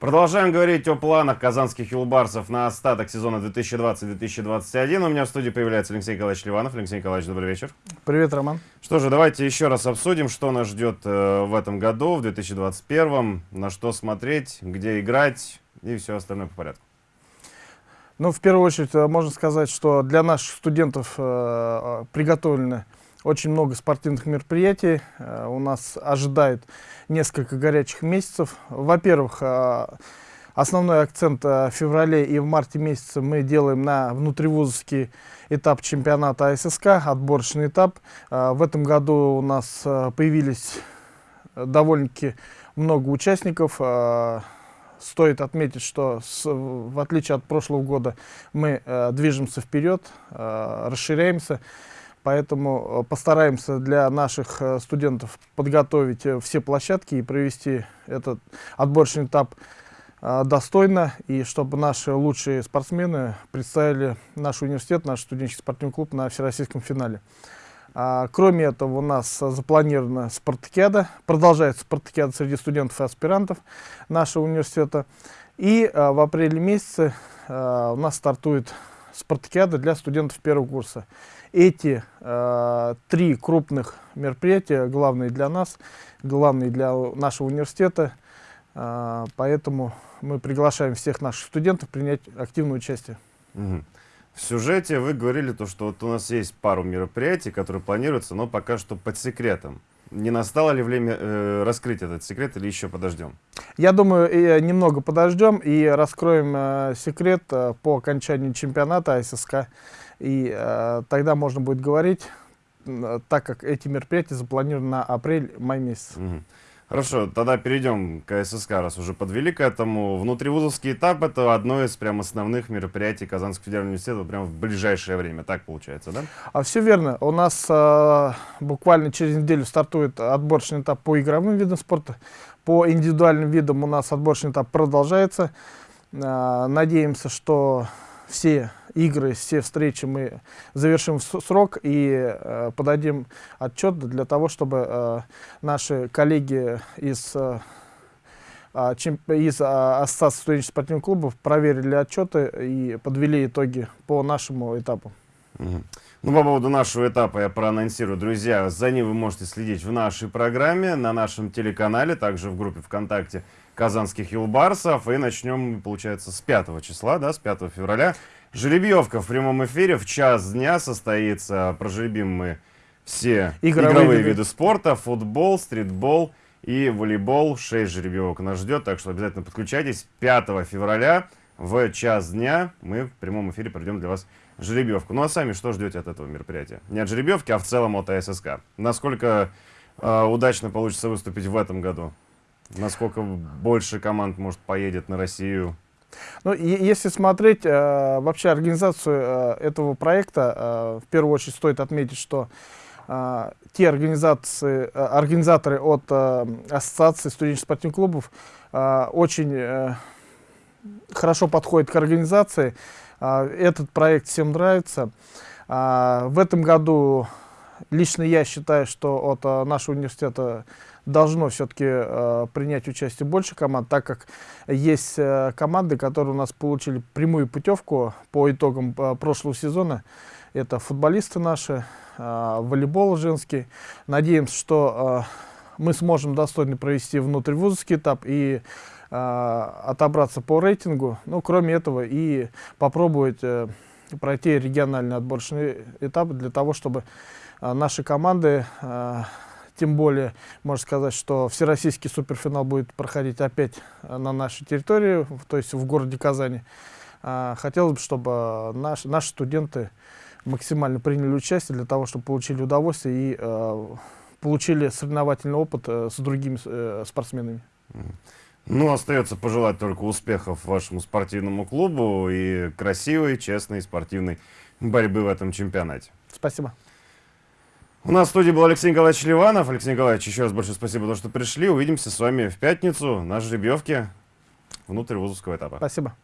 Продолжаем говорить о планах казанских юлбарсов на остаток сезона 2020-2021. У меня в студии появляется Алексей Николаевич Ливанов. Алексей Николаевич, добрый вечер. Привет, Роман. Что же, давайте еще раз обсудим, что нас ждет э, в этом году, в 2021, на что смотреть, где играть и все остальное по порядку. Ну, в первую очередь, э, можно сказать, что для наших студентов э, э приготовлены очень много спортивных мероприятий. Э, у нас ожидает несколько горячих месяцев. Во-первых, э, основной акцент э, в феврале и в марте месяце мы делаем на внутривузовский этап чемпионата АССК, отборочный этап. В этом году у нас появились довольно-таки много участников. Стоит отметить, что с, в отличие от прошлого года мы движемся вперед, расширяемся. Поэтому э, постараемся для наших э, студентов подготовить э, все площадки и провести этот отборочный этап достойно, и чтобы наши лучшие спортсмены представили наш университет, наш студенческий спортивный клуб на всероссийском финале. А, кроме этого, у нас запланирована спартакиада, продолжается спартакиада среди студентов и аспирантов нашего университета. И в апреле месяце у нас стартует спартакиада для студентов первого курса. Эти э, три крупных мероприятия главные для нас, главные для нашего университета, э, поэтому мы приглашаем всех наших студентов принять активное участие. Угу. В сюжете вы говорили, то, что вот у нас есть пару мероприятий, которые планируются, но пока что под секретом. Не настало ли время э, раскрыть этот секрет или еще подождем? Я думаю, э, немного подождем и раскроем э, секрет э, по окончанию чемпионата АССК. И э, тогда можно будет говорить, э, так как эти мероприятия запланированы на апрель-май месяц. Угу. Хорошо, тогда перейдем к ССК, раз уже подвели к этому. Внутривузовский этап – это одно из прям основных мероприятий Казанского федерального университета прямо в ближайшее время, так получается, да? А все верно. У нас э, буквально через неделю стартует отборочный этап по игровым видам спорта. По индивидуальным видам у нас отборочный этап продолжается. Э, надеемся, что все игры, все встречи мы завершим в срок и э, подадим отчет для того, чтобы э, наши коллеги из, э, а, из а, Ассоциации студенческих спортивных клубов проверили отчеты и подвели итоги по нашему этапу. Ну, по поводу нашего этапа я проанонсирую. Друзья, за ним вы можете следить в нашей программе, на нашем телеканале, также в группе ВКонтакте казанских юлбарсов. И начнем, получается, с 5 числа, да, с 5 февраля. Жеребьевка в прямом эфире в час дня состоится. Прожеребим мы все игровые, игровые виды. виды спорта, футбол, стритбол и волейбол. 6 жеребьевок нас ждет, так что обязательно подключайтесь. 5 февраля в час дня мы в прямом эфире проведем для вас жеребьевку. Ну а сами что ждете от этого мероприятия? Не от жеребьевки, а в целом от АССК. Насколько э, удачно получится выступить в этом году? Насколько больше команд, может, поедет на Россию? Ну, если смотреть э, вообще организацию э, этого проекта, э, в первую очередь стоит отметить, что э, те организации, э, организаторы от э, Ассоциации студенческих спортивных клубов э, очень э, хорошо подходят к организации. Э, этот проект всем нравится. Э, в этом году лично я считаю, что от э, нашего университета должно все-таки э, принять участие больше команд, так как есть э, команды, которые у нас получили прямую путевку по итогам э, прошлого сезона. Это футболисты наши, э, волейбол женский. Надеемся, что э, мы сможем достойно провести внутривузовский этап и э, отобраться по рейтингу. Ну, кроме этого, и попробовать э, пройти региональный отборочный этап для того, чтобы э, наши команды э, тем более, можно сказать, что всероссийский суперфинал будет проходить опять э, на нашей территории, то есть в городе Казани. А, хотелось бы, чтобы наш, наши студенты максимально приняли участие для того, чтобы получили удовольствие и получили соревновательный опыт э, с другими э, спортсменами. Ну, остается пожелать только успехов вашему спортивному клубу и красивой, честной спортивной борьбы в этом чемпионате. Спасибо. У нас в студии был Алексей Николаевич Ливанов. Алексей Николаевич, еще раз большое спасибо за то, что пришли. Увидимся с вами в пятницу на жеребьевке внутрь вузовского этапа. Спасибо.